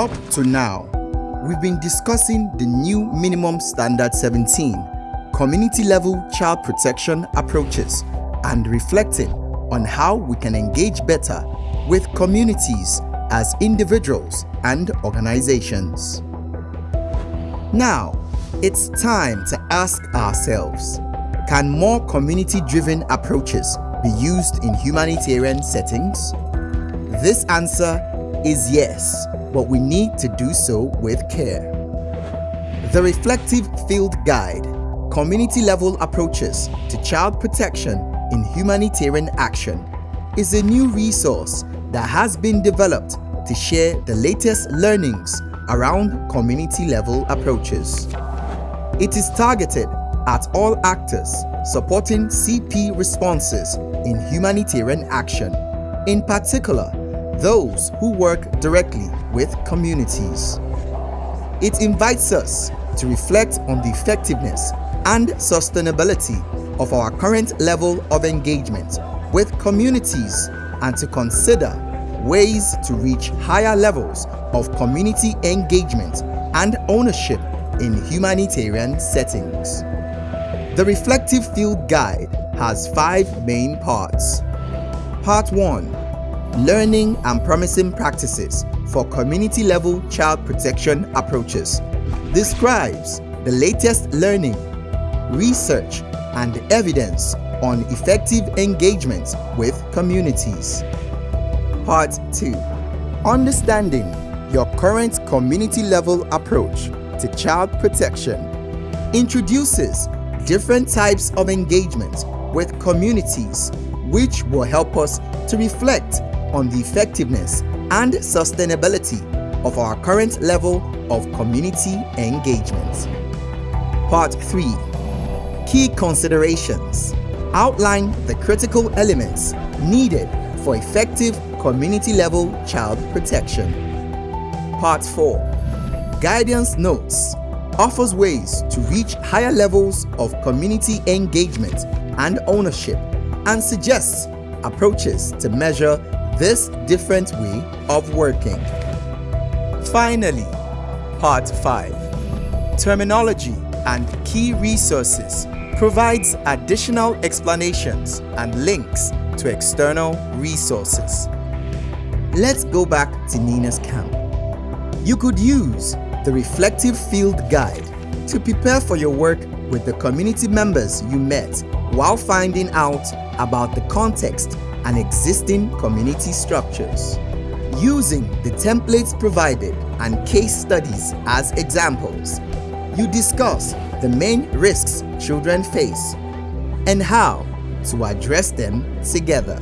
Up to now, we've been discussing the new Minimum Standard 17 community level child protection approaches and reflecting on how we can engage better with communities as individuals and organizations. Now, it's time to ask ourselves, can more community-driven approaches be used in humanitarian settings? This answer is yes, but we need to do so with care. The Reflective Field Guide Community Level Approaches to Child Protection in Humanitarian Action is a new resource that has been developed to share the latest learnings around community level approaches. It is targeted at all actors supporting CP responses in humanitarian action, in particular those who work directly with communities. It invites us to reflect on the effectiveness and sustainability of our current level of engagement with communities and to consider ways to reach higher levels of community engagement and ownership in humanitarian settings. The Reflective Field Guide has five main parts. Part 1 Learning and Promising Practices for Community Level Child Protection Approaches describes the latest learning, research, and evidence on effective engagement with communities. Part 2 Understanding your current community level approach to child protection introduces different types of engagement with communities which will help us to reflect on the effectiveness and sustainability of our current level of community engagement. Part 3 Key Considerations Outline the critical elements needed for effective community level child protection. Part 4 Guidance Notes offers ways to reach higher levels of community engagement and ownership and suggests approaches to measure this different way of working. Finally, Part 5 Terminology and Key Resources provides additional explanations and links to external resources. Let's go back to Nina's camp. You could use the Reflective Field Guide to prepare for your work with the community members you met while finding out about the context and existing community structures. Using the templates provided and case studies as examples, you discuss the main risks children face and how to address them together.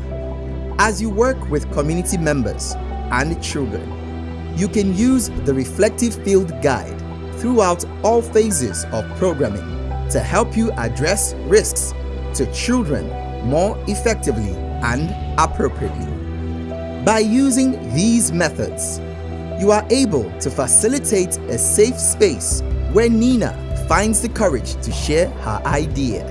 As you work with community members and children, you can use the Reflective Field Guide throughout all phases of programming to help you address risks to children more effectively and appropriately. By using these methods, you are able to facilitate a safe space where Nina finds the courage to share her idea.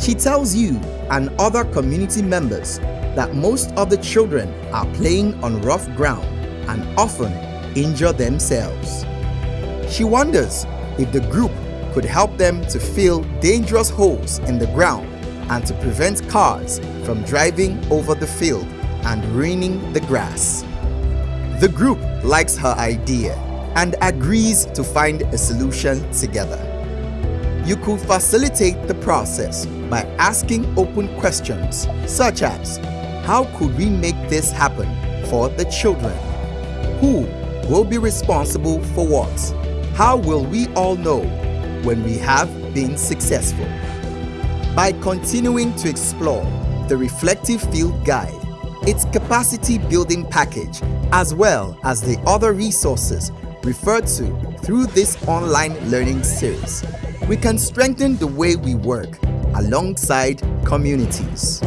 She tells you and other community members that most of the children are playing on rough ground and often injure themselves. She wonders if the group could help them to fill dangerous holes in the ground and to prevent cars from driving over the field and ruining the grass. The group likes her idea and agrees to find a solution together. You could facilitate the process by asking open questions such as How could we make this happen for the children? Who will be responsible for what? How will we all know when we have been successful? By continuing to explore the Reflective Field Guide, its capacity building package, as well as the other resources referred to through this online learning series, we can strengthen the way we work alongside communities.